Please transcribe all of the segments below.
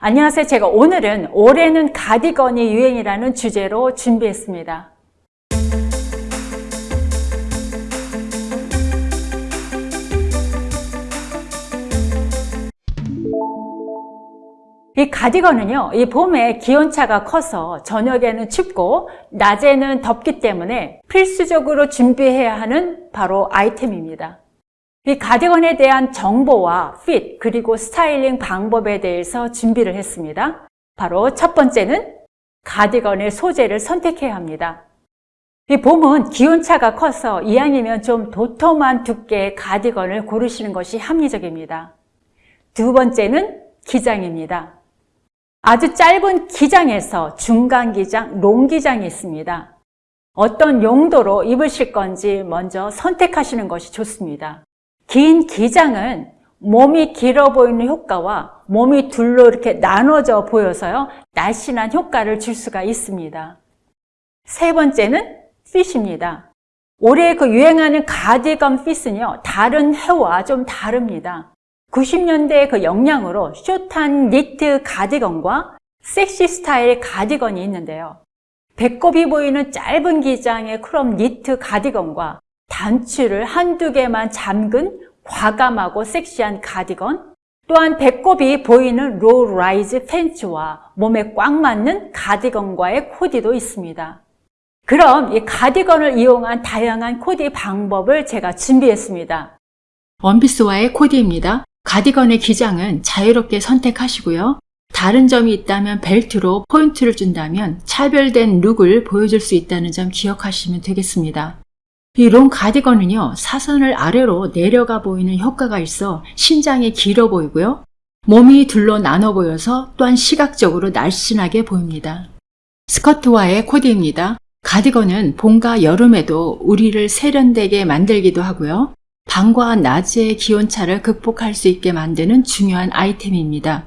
안녕하세요. 제가 오늘은 올해는 가디건이 유행이라는 주제로 준비했습니다. 이 가디건은요, 이 봄에 기온차가 커서 저녁에는 춥고 낮에는 덥기 때문에 필수적으로 준비해야 하는 바로 아이템입니다. 이 가디건에 대한 정보와 핏 그리고 스타일링 방법에 대해서 준비를 했습니다. 바로 첫 번째는 가디건의 소재를 선택해야 합니다. 이 봄은 기온차가 커서 이왕이면 좀 도톰한 두께의 가디건을 고르시는 것이 합리적입니다. 두 번째는 기장입니다. 아주 짧은 기장에서 중간 기장, 롱 기장이 있습니다. 어떤 용도로 입으실 건지 먼저 선택하시는 것이 좋습니다. 긴 기장은 몸이 길어 보이는 효과와 몸이 둘로 이렇게 나눠져 보여서요. 날씬한 효과를 줄 수가 있습니다. 세 번째는 핏입니다. 올해 그 유행하는 가디건 핏은요. 다른 해와 좀 다릅니다. 90년대의 그 영향으로 숏한 니트 가디건과 섹시 스타일 가디건이 있는데요. 배꼽이 보이는 짧은 기장의 crop 니트 가디건과 단추를 한두 개만 잠근 과감하고 섹시한 가디건 또한 배꼽이 보이는 low rise 팬츠와 몸에 꽉 맞는 가디건과의 코디도 있습니다. 그럼 이 가디건을 이용한 다양한 코디 방법을 제가 준비했습니다. 원피스와의 코디입니다. 가디건의 기장은 자유롭게 선택하시고요. 다른 점이 있다면 벨트로 포인트를 준다면 차별된 룩을 보여줄 수 있다는 점 기억하시면 되겠습니다. 이 long 가디건은요, 사선을 아래로 내려가 보이는 효과가 있어 신장이 길어 보이고요. 몸이 둘로 나눠 보여서 또한 시각적으로 날씬하게 보입니다. 스커트와의 코디입니다. 가디건은 봄과 여름에도 우리를 세련되게 만들기도 하고요. 밤과 낮의 기온차를 극복할 수 있게 만드는 중요한 아이템입니다.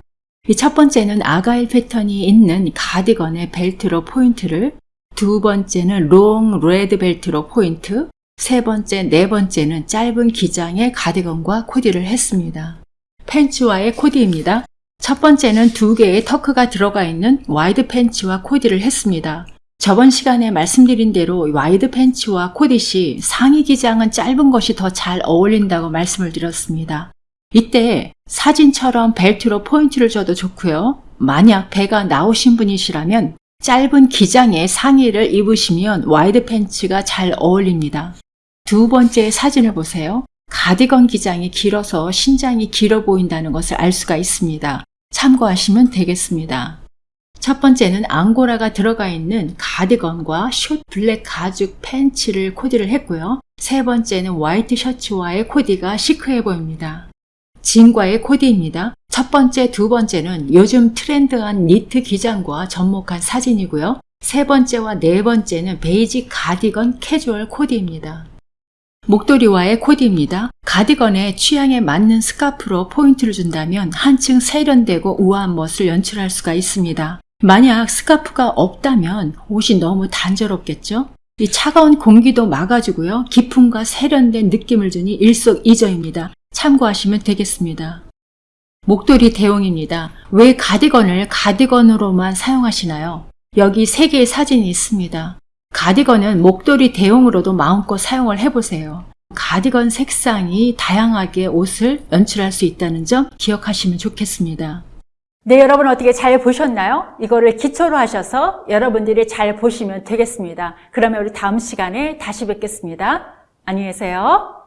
첫 번째는 아가일 패턴이 있는 가디건의 벨트로 포인트를 두 번째는 long red 벨트로 포인트 세 번째, 네 번째는 짧은 기장의 가디건과 코디를 했습니다. 팬츠와의 코디입니다. 첫 번째는 두 개의 tuck이 들어가 있는 wide 팬츠와 코디를 했습니다. 저번 시간에 말씀드린 대로 wide 팬츠와 코디시 상의 기장은 짧은 것이 더 잘 어울린다고 말씀을 드렸습니다. 이때 사진처럼 벨트로 포인트를 줘도 좋고요. 만약 배가 나오신 분이시라면 짧은 기장의 상의를 입으시면 wide 팬츠가 잘 어울립니다. 두 번째 사진을 보세요. 가디건 기장이 길어서 신장이 길어 보인다는 것을 알 수가 있습니다. 참고하시면 되겠습니다. 첫 번째는 앙고라가 들어가 있는 가디건과 short black 가죽 팬츠를 코디를 했고요. 세 번째는 화이트 셔츠와의 코디가 시크해 보입니다. 진과의 코디입니다. 첫 번째, 두 번째는 요즘 트렌드한 니트 기장과 접목한 사진이고요. 세 번째와 네 번째는 베이지 가디건 캐주얼 코디입니다. 목도리와의 코디입니다. 가디건에 취향에 맞는 스카프로 포인트를 준다면 한층 세련되고 우아한 멋을 연출할 수가 있습니다. 만약 스카프가 없다면 옷이 너무 단조롭겠죠? 이 차가운 공기도 막아주고요. 기품과 세련된 느낌을 주니 일석이조입니다. 참고하시면 되겠습니다. 목도리 대용입니다. 왜 가디건을 가디건으로만 사용하시나요? 여기 세 개의 사진이 있습니다. 가디건은 목도리 대용으로도 마음껏 사용을 해보세요. 가디건 색상이 다양하게 옷을 연출할 수 있다는 점 기억하시면 좋겠습니다. 네, 여러분 어떻게 잘 보셨나요? 이거를 기초로 하셔서 여러분들이 잘 보시면 되겠습니다. 그러면 우리 다음 시간에 다시 뵙겠습니다. 안녕히 계세요.